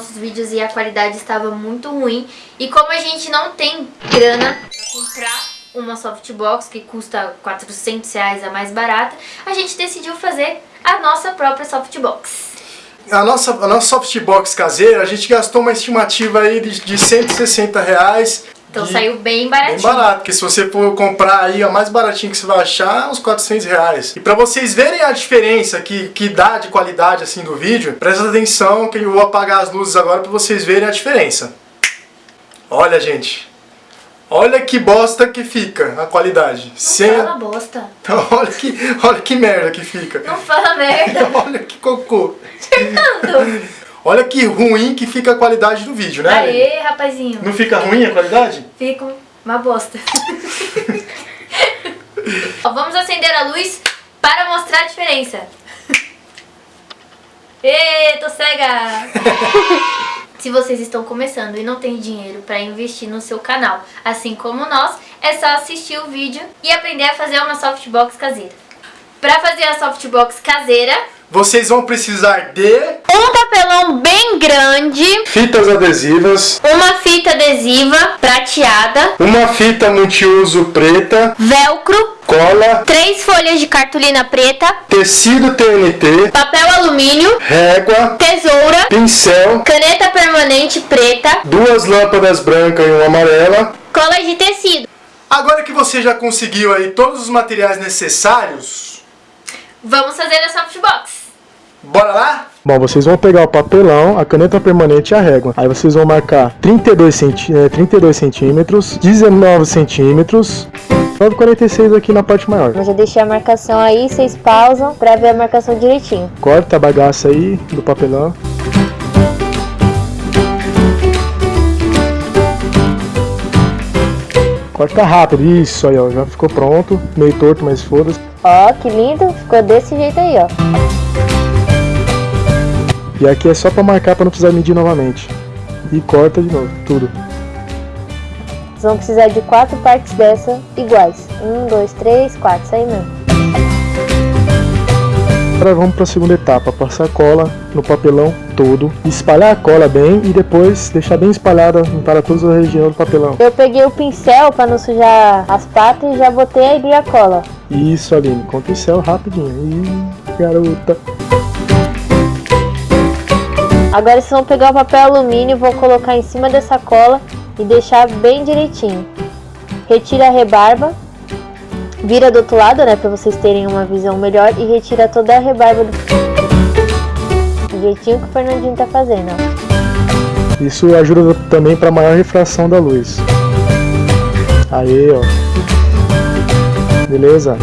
nossos vídeos e a qualidade estava muito ruim. E como a gente não tem grana para comprar uma softbox que custa 400 reais a mais barata, a gente decidiu fazer a nossa própria softbox. A nossa, a nossa softbox caseira, a gente gastou uma estimativa aí de, de 160 reais. Então de, saiu bem baratinho. Bem barato, porque se você for comprar aí a mais baratinha que você vai achar, uns 400 reais. E pra vocês verem a diferença que, que dá de qualidade assim do vídeo, presta atenção que eu vou apagar as luzes agora pra vocês verem a diferença. Olha, gente. Olha que bosta que fica a qualidade. Não Sem... fala bosta. olha, que, olha que merda que fica. Não fala merda. olha que cocô. Fernando. Olha que ruim que fica a qualidade do vídeo, né? Aê, rapazinho. Não fica ruim a qualidade? Fica uma bosta. Ó, vamos acender a luz para mostrar a diferença. Ê, tô cega! Se vocês estão começando e não têm dinheiro para investir no seu canal, assim como nós, é só assistir o vídeo e aprender a fazer uma softbox caseira. Para fazer a softbox caseira, vocês vão precisar de um papelão bem grande, fitas adesivas, uma fita adesiva prateada, uma fita multiuso preta, velcro, cola, três folhas de cartolina preta, tecido TNT, papel alumínio, régua, tesoura, pincel, caneta permanente preta, duas lâmpadas brancas e uma amarela, cola de tecido. Agora que você já conseguiu aí todos os materiais necessários, vamos fazer a softbox. Bora lá? Bom, vocês vão pegar o papelão, a caneta permanente e a régua. Aí vocês vão marcar 32, centi 32 centímetros, 19 centímetros, 9,46 aqui na parte maior. Eu já deixei a marcação aí, vocês pausam pra ver a marcação direitinho. Corta a bagaça aí do papelão. Corta rápido, isso aí ó, já ficou pronto, meio torto, mas foda-se. Ó, que lindo, ficou desse jeito aí ó. E aqui é só pra marcar pra não precisar medir novamente. E corta de novo, tudo. Vocês vão precisar de quatro partes dessa iguais. Um, dois, três, quatro, isso aí mesmo. Agora vamos para a segunda etapa, passar cola no papelão todo, espalhar a cola bem e depois deixar bem espalhada para toda a região do papelão. Eu peguei o pincel para não sujar as patas e já botei aí a cola. Isso, Aline, com o pincel rapidinho. Ih, garota. Agora vocês vão pegar o papel alumínio, vou colocar em cima dessa cola e deixar bem direitinho. Retira a rebarba, vira do outro lado, né, para vocês terem uma visão melhor e retira toda a rebarba do, do jeitinho que o Fernandinho tá fazendo. Ó. Isso ajuda também para maior refração da luz. Aí, ó. Beleza?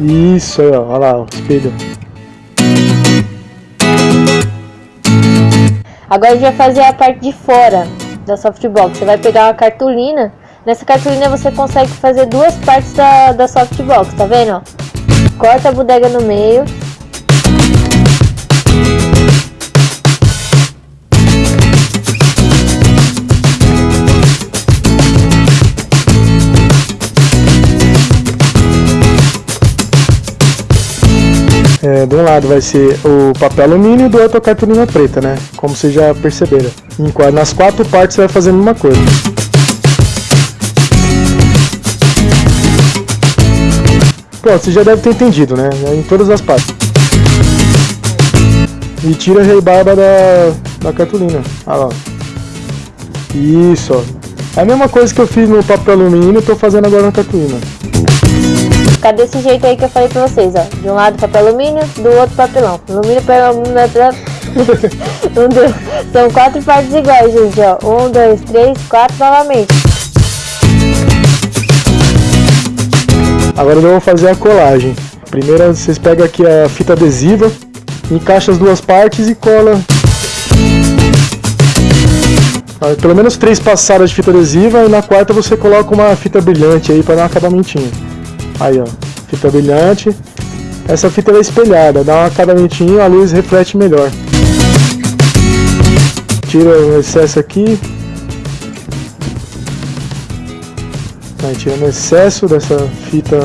Isso aí, ó. Olha lá, ó, espelho. Agora a gente vai fazer a parte de fora da softbox. Você vai pegar uma cartolina. Nessa cartolina você consegue fazer duas partes da, da softbox, tá vendo? Corta a bodega no meio. É, de um lado vai ser o papel alumínio e do outro a cartolina preta, né? Como vocês já perceberam. Em, nas quatro partes você vai fazer a mesma coisa. Pronto, você já deve ter entendido, né? Em todas as partes. E tira a rebarba da, da cartolina. Olha lá. Isso, ó. É a mesma coisa que eu fiz no papel alumínio, tô fazendo agora na cartolina. Fica desse jeito aí que eu falei pra vocês, ó. De um lado papel alumínio, do outro papelão. Alumínio, papel alumínio, um, dois, São quatro partes iguais, gente, ó. Um, dois, três, quatro novamente. Agora eu vou fazer a colagem. Primeiro vocês pegam aqui a fita adesiva, encaixa as duas partes e cola. Pelo menos três passadas de fita adesiva e na quarta você coloca uma fita brilhante aí para dar um acabamentinho. Aí, ó, fita brilhante. Essa fita é espelhada, dá um acabamentinho, a luz reflete melhor. Tira o excesso aqui. Aí, tirando o excesso dessa fita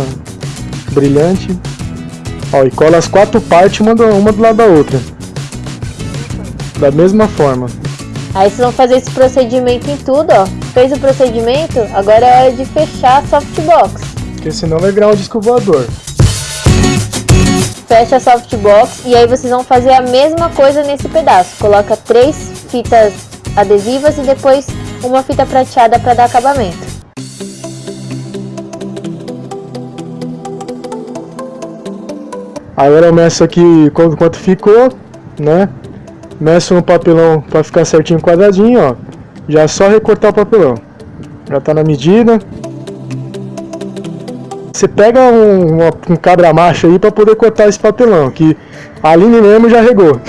brilhante. Ó, e cola as quatro partes uma do, uma do lado da outra. Da mesma forma. Aí vocês vão fazer esse procedimento em tudo, ó. Fez o procedimento, agora é hora de fechar a softbox. Porque senão vai virar um disco voador. Fecha a softbox e aí vocês vão fazer a mesma coisa nesse pedaço. Coloca três fitas adesivas e depois uma fita prateada para dar acabamento. Agora eu meço aqui quanto, quanto ficou, né? Meço no papelão para ficar certinho quadradinho, ó. Já é só recortar o papelão. Já tá na medida. Você pega um, uma, um cabra macho aí para poder cortar esse papelão, que a Aline mesmo já regou.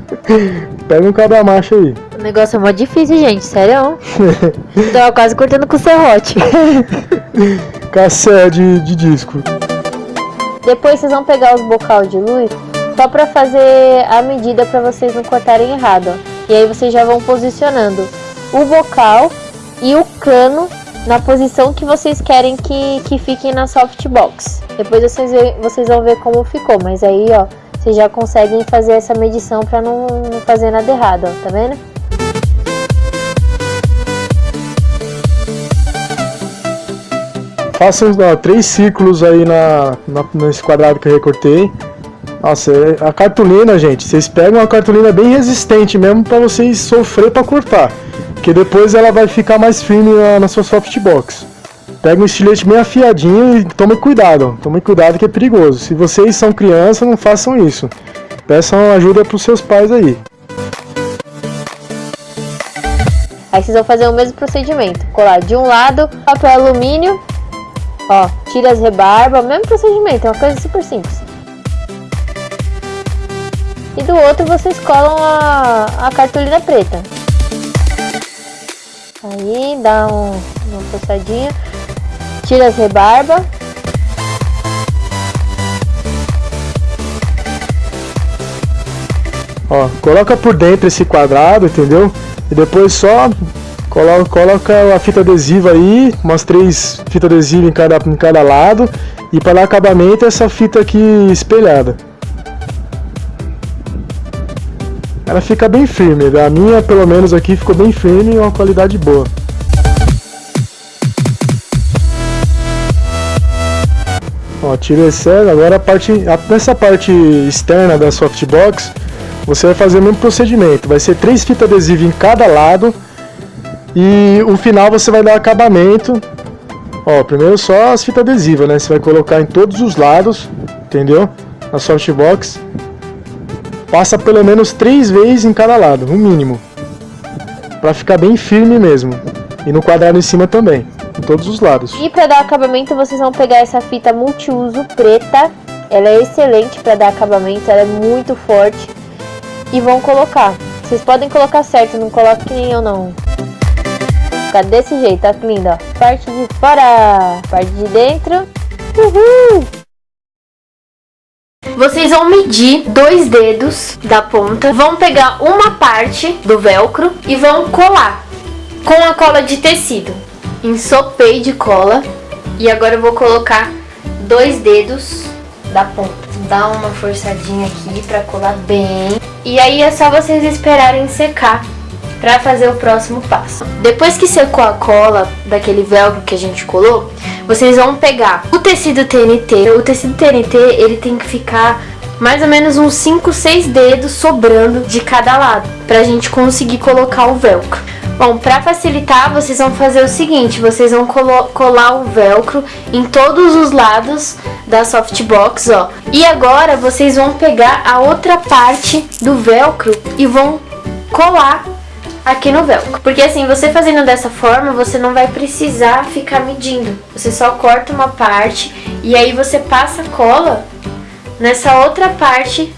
pega um cabra macho aí. O negócio é mó difícil, gente, sério. Tava quase cortando com serrote. Cassé de, de disco. Depois vocês vão pegar os bocal de luz só para fazer a medida para vocês não cortarem errado. Ó. E aí vocês já vão posicionando o bocal e o cano na posição que vocês querem que, que fiquem na softbox. Depois vocês, vocês vão ver como ficou, mas aí ó, vocês já conseguem fazer essa medição para não, não fazer nada errado, ó, tá vendo? Façam ó, três círculos aí na, na, nesse quadrado que eu recortei. Nossa, é, a cartolina, gente, vocês pegam uma cartolina bem resistente mesmo para vocês sofrer para cortar. Que depois ela vai ficar mais firme na, na sua softbox. Pega um estilete bem afiadinho e tome cuidado. Tome cuidado que é perigoso. Se vocês são crianças, não façam isso. Peçam ajuda para os seus pais aí. Aí vocês vão fazer o mesmo procedimento. Colar de um lado papel alumínio Ó, tira as rebarbas, mesmo procedimento, é uma coisa super simples. E do outro vocês colam a, a cartolina preta. Aí dá um, uma passadinha. Tira as rebarbas. Ó, coloca por dentro esse quadrado, entendeu? E depois só Coloca, coloca a fita adesiva aí, umas três fitas adesivas em cada, em cada lado. E para acabamento essa fita aqui espelhada. Ela fica bem firme, a minha pelo menos aqui ficou bem firme e uma qualidade boa. Ó, tira esse agora a parte, a, nessa parte externa da softbox, você vai fazer o mesmo procedimento, vai ser três fitas adesivas em cada lado e o final você vai dar acabamento. Ó, primeiro só as fitas adesivas, né? Você vai colocar em todos os lados, entendeu? Na softbox. Passa pelo menos três vezes em cada lado, no mínimo. Pra ficar bem firme mesmo. E no quadrado em cima também, em todos os lados. E para dar acabamento vocês vão pegar essa fita multiuso preta. Ela é excelente para dar acabamento, ela é muito forte. E vão colocar. Vocês podem colocar certo, não coloque que nem eu não ficar desse jeito, lindo, ó. Parte de fora, parte de dentro. Uhul! Vocês vão medir dois dedos da ponta, vão pegar uma parte do velcro e vão colar com a cola de tecido. Ensopei de cola e agora eu vou colocar dois dedos da ponta. Dá uma forçadinha aqui pra colar bem. E aí é só vocês esperarem secar para fazer o próximo passo. Depois que secou a cola daquele velcro que a gente colou, vocês vão pegar o tecido TNT. O tecido TNT ele tem que ficar mais ou menos uns 5, 6 dedos sobrando de cada lado, pra gente conseguir colocar o velcro. Bom, para facilitar, vocês vão fazer o seguinte, vocês vão colar o velcro em todos os lados da softbox, ó. E agora vocês vão pegar a outra parte do velcro e vão colar aqui no velcro. Porque assim, você fazendo dessa forma, você não vai precisar ficar medindo. Você só corta uma parte e aí você passa cola nessa outra parte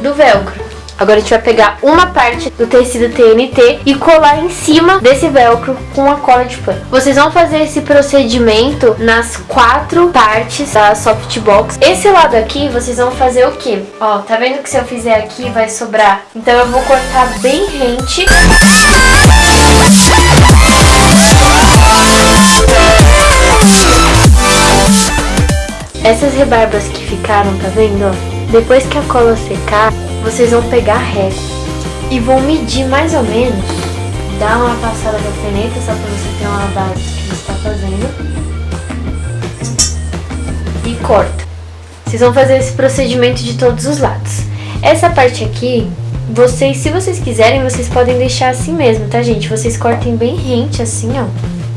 do velcro. Agora a gente vai pegar uma parte do tecido TNT e colar em cima desse velcro com a cola de pano. Vocês vão fazer esse procedimento nas quatro partes da softbox. Esse lado aqui, vocês vão fazer o quê? Ó, tá vendo que se eu fizer aqui vai sobrar? Então eu vou cortar bem rente. Essas rebarbas que ficaram, tá vendo? Depois que a cola secar, vocês vão pegar régua e vão medir mais ou menos. Dá uma passada da caneta só pra você ter uma base do que você está fazendo. E corta. Vocês vão fazer esse procedimento de todos os lados. Essa parte aqui, vocês, se vocês quiserem, vocês podem deixar assim mesmo, tá, gente? Vocês cortem bem rente, assim, ó.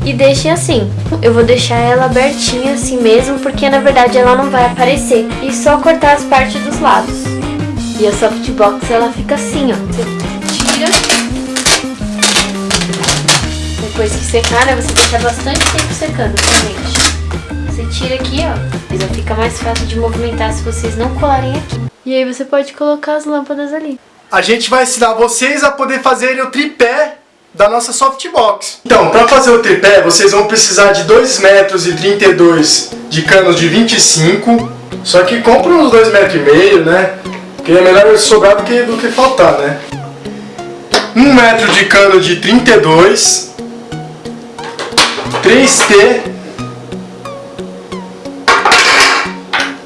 E deixem assim. Eu vou deixar ela abertinha assim mesmo, porque na verdade ela não vai aparecer. E só cortar as partes dos lados. E a softbox, ela fica assim, ó. Você tira. Depois que secar, né, você deixa bastante tempo secando, tá, gente? Você tira aqui, ó. Já fica mais fácil de movimentar se vocês não colarem aqui. E aí você pode colocar as lâmpadas ali. A gente vai ensinar vocês a poder fazer o tripé da nossa softbox. Então, para fazer o tripé, vocês vão precisar de 2 metros e 32 de canos de 25. Só que compra uns 2 metros e meio, né? Porque é melhor sobrar do que, do que faltar, né? 1 um metro de cano de 32. 3T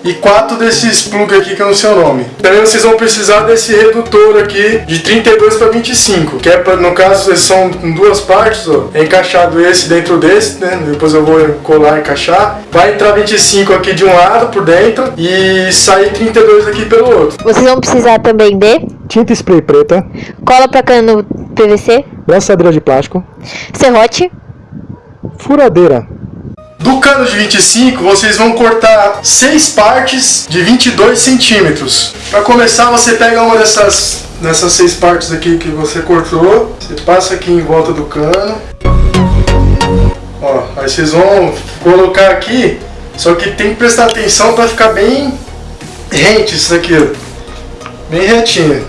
e quatro desses plug aqui que eu não sei o nome. Também vocês vão precisar desse redutor aqui de 32 para 25, que é para no caso são em duas partes, ó. É encaixado esse dentro desse, né? Depois eu vou colar e encaixar. Vai entrar 25 aqui de um lado por dentro e sair 32 aqui pelo outro. Vocês vão precisar também de Tinta spray preta, cola para cano PVC, braçadeira de plástico, serrote, furadeira, Do cano de 25, vocês vão cortar seis partes de 22 centímetros. Para começar, você pega uma dessas, dessas seis partes aqui que você cortou, você passa aqui em volta do cano. Ó, aí vocês vão colocar aqui, só que tem que prestar atenção para ficar bem rente isso aqui, ó. bem retinho.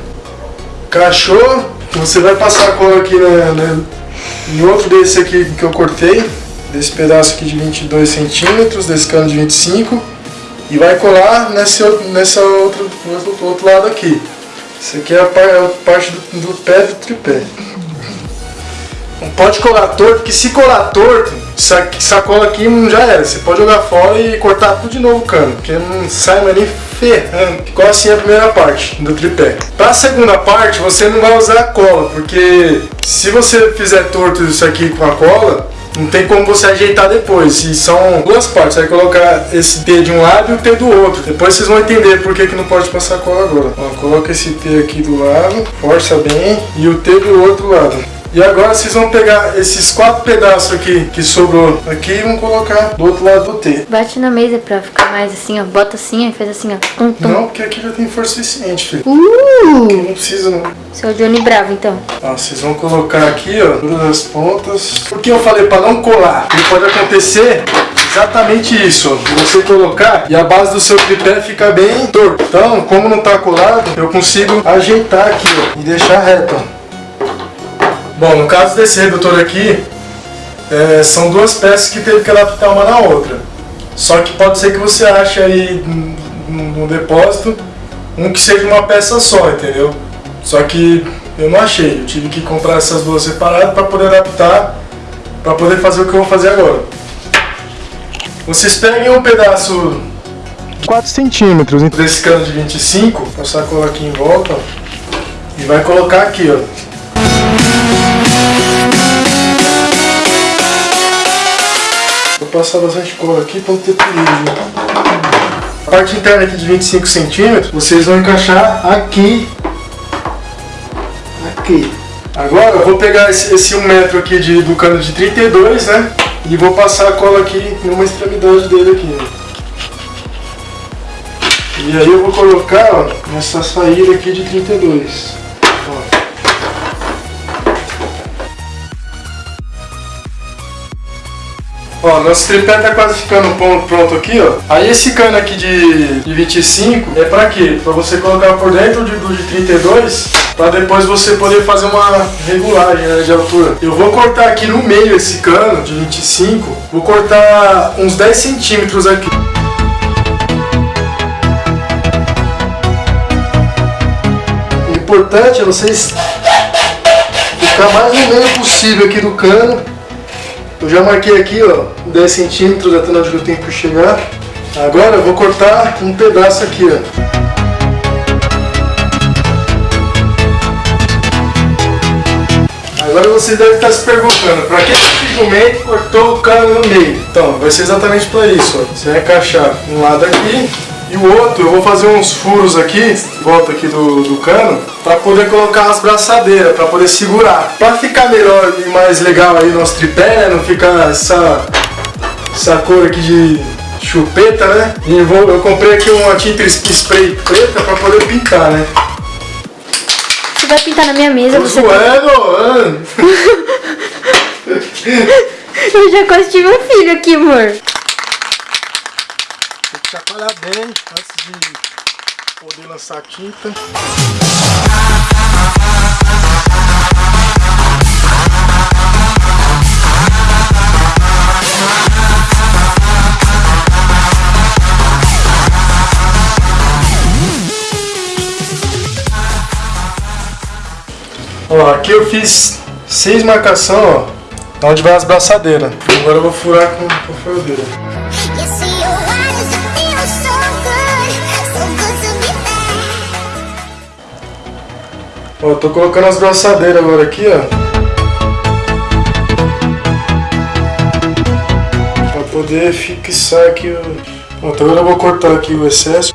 Encaixou, você vai passar a cola aqui né, né, em outro desse aqui que eu cortei desse pedaço aqui de 22 centímetros, desse cano de 25 e vai colar nesse, nessa outro, outro, outro lado aqui. Isso aqui é a, a parte do, do, pé do tripé. Não pode colar torto, porque se colar torto, essa, essa cola aqui já era. Você pode jogar fora e cortar tudo de novo o cano, porque não sai mais nem ferrando. Ficou assim a primeira parte do tripé. Para a segunda parte, você não vai usar a cola, porque se você fizer torto isso aqui com a cola, não tem como você ajeitar depois. E são duas partes. Você vai colocar esse T de um lado e o T do outro. Depois vocês vão entender por que, que não pode passar cola agora. Ó, coloca esse T aqui do lado, força bem, e o T do outro lado. E agora vocês vão pegar esses quatro pedaços aqui que sobrou aqui e vão colocar do outro lado do T. Bate na mesa pra ficar mais assim, ó. Bota assim, aí faz assim, ó. Tum, tum. Não, porque aqui já tem força suficiente, filho. Uh! Aqui não precisa não. Seu Johnny Bravo, então. Ó, vocês vão colocar aqui, ó, todas as pontas. Por que eu falei para não colar? Porque pode acontecer exatamente isso, você colocar e a base do seu tripé fica bem torto. Então, como não tá colado, eu consigo ajeitar aqui, ó, e deixar reto, ó. Bom, no caso desse redutor aqui, é, são duas peças que teve que adaptar uma na outra. Só que pode ser que você ache aí no, depósito um que seja uma peça só, entendeu? Só que eu não achei, eu tive que comprar essas duas separadas para poder adaptar, para poder fazer o que eu vou fazer agora. Vocês peguem um pedaço 4 centímetros. desse cano de 25, passar a cola aqui em volta, e vai colocar aqui, ó. Passar bastante cola aqui para não ter perigo. A parte interna aqui de 25 centímetros, vocês vão encaixar aqui. Aqui. Agora eu vou pegar esse, esse 1 metro aqui de, do cano de 32, né? E vou passar a cola aqui em uma extremidade dele aqui. E aí eu vou colocar ó, nessa saída aqui de 32. Ó, nosso tripé tá quase ficando pronto, aqui, ó. Aí esse cano aqui de, de 25 é pra quê? Pra você colocar por dentro de, do de 32, pra depois você poder fazer uma regulagem né, de altura. Eu vou cortar aqui no meio esse cano de 25, vou cortar uns 10 centímetros aqui. O importante é vocês ficar mais no meio possível aqui do cano. Eu já marquei aqui, ó, 10 centímetros até onde eu tenho que chegar. Agora eu vou cortar um pedaço aqui, ó. Agora vocês devem estar se perguntando, para que esse jumento cortou o cano no meio? Então, vai ser exatamente para isso, ó. Você vai encaixar um lado aqui e o outro, eu vou fazer uns furos aqui, volta aqui do, do cano, para poder colocar as braçadeiras, para poder segurar. Para ficar melhor e mais legal aí o nosso tripé, né? Não ficar essa, essa cor aqui de chupeta, né? E eu, vou, eu comprei aqui uma tinta spray preta para poder pintar, né? Você vai pintar na minha mesa, Tô você... zoando, Eu já quase tive um filho aqui, amor. Chacoalhar bem antes de poder lançar a tinta. Ó, aqui eu fiz seis marcação, ó, onde vai as braçadeiras. Agora eu vou furar com, com furadeira. Ó, tô colocando as braçadeiras agora aqui, ó. Pra poder fixar aqui o... Pronto, agora eu vou cortar aqui o excesso.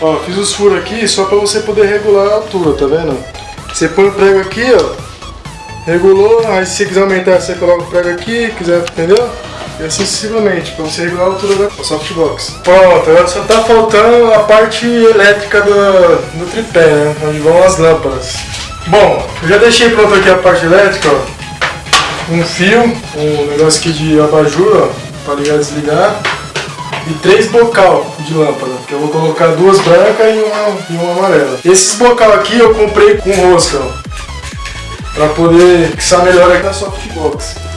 Ó, fiz os furos aqui só pra você poder regular a altura, tá vendo? Você põe o prego aqui, ó. Regulou, aí se quiser aumentar, você coloca o prego aqui, quiser, entendeu? E sucessivamente, pra você regular a altura da softbox. Pronto, agora só tá faltando a parte elétrica do, do tripé, né? Onde vão as lâmpadas. Bom, eu já deixei pronto aqui a parte elétrica, ó. Um fio, um negócio aqui de abajur, ó, pra ligar e desligar. E três bocal de lâmpada, que eu vou colocar duas brancas e uma, e uma amarela. Esses bocal aqui eu comprei com rosca, ó. Pra poder fixar melhor aqui na softbox.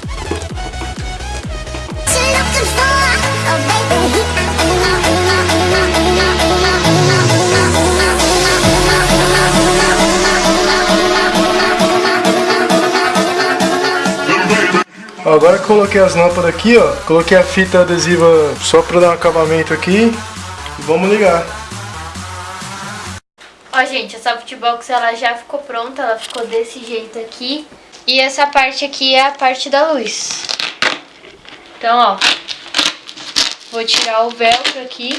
Agora que coloquei as lâmpadas aqui, ó, coloquei a fita adesiva só pra dar um acabamento aqui vamos ligar. Ó, gente, a softbox ela já ficou pronta, ela ficou desse jeito aqui. E essa parte aqui é a parte da luz. Então, ó, vou tirar o velcro aqui.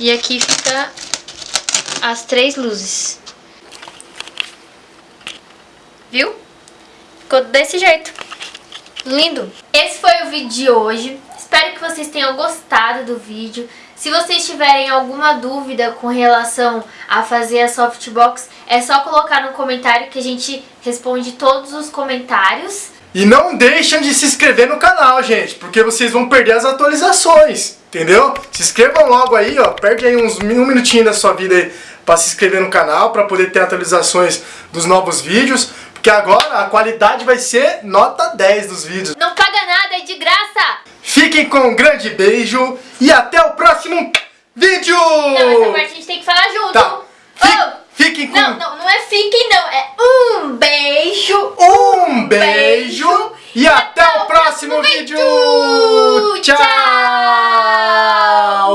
E aqui fica as três luzes. Viu? Ficou desse jeito. Lindo. Esse foi o vídeo de hoje. Espero que vocês tenham gostado do vídeo. Se vocês tiverem alguma dúvida com relação a fazer a softbox, é só colocar no comentário que a gente responde todos os comentários. E não deixem de se inscrever no canal, gente, porque vocês vão perder as atualizações, entendeu? Se inscrevam logo aí, ó, perde aí uns um minutinho da sua vida aí pra se inscrever no canal, pra poder ter atualizações dos novos vídeos, porque agora a qualidade vai ser nota 10 dos vídeos. Não paga nada, é de graça! Fiquem com um grande beijo e até o próximo vídeo! Não, essa parte a gente tem que falar junto. Tá. Fi- Oh! Fiquem com Não, não, não é fiquem não, é um beijo. um beijo e até o próximo vídeo! Tchau!